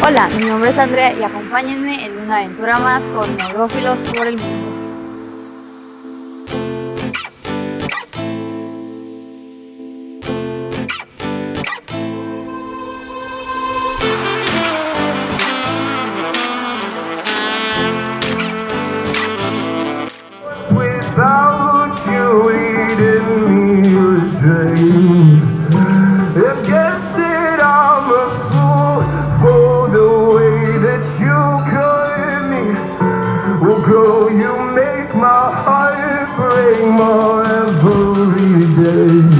Hola, mi nombre es Andrea y acompáñenme en una aventura más con neurófilos por el mundo. You make my heart break more every day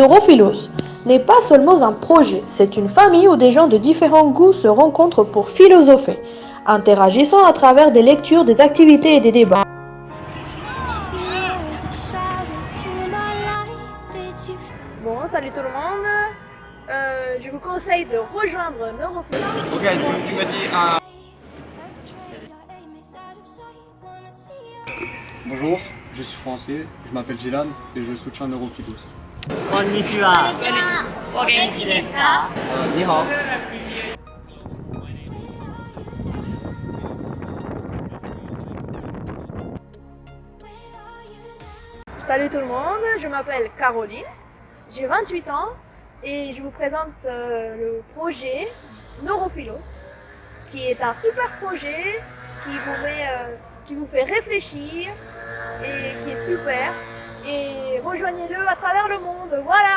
Neurophilos n'est pas seulement un projet, c'est une famille où des gens de différents goûts se rencontrent pour philosopher, interagissant à travers des lectures, des activités et des débats. Bon, salut tout le monde. Euh, je vous conseille de rejoindre Neurophilos. Ok, tu, tu m'as dit un... Bonjour, je suis français, je m'appelle Jilan et je soutiens Neurophilos. こんにちは。お元気ですか Euh, ni hao. Salut tout le monde, je m'appelle Caroline, j'ai 28 ans et je vous présente euh, le projet Neurophilos qui est un super projet qui vous, met, euh, qui vous fait réfléchir et qui est super et rejoignez-le à travers le monde. Voilà,